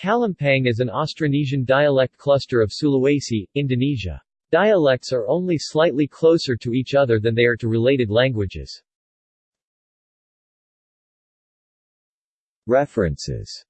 Kalumpang is an Austronesian dialect cluster of Sulawesi, Indonesia. Dialects are only slightly closer to each other than they are to related languages. References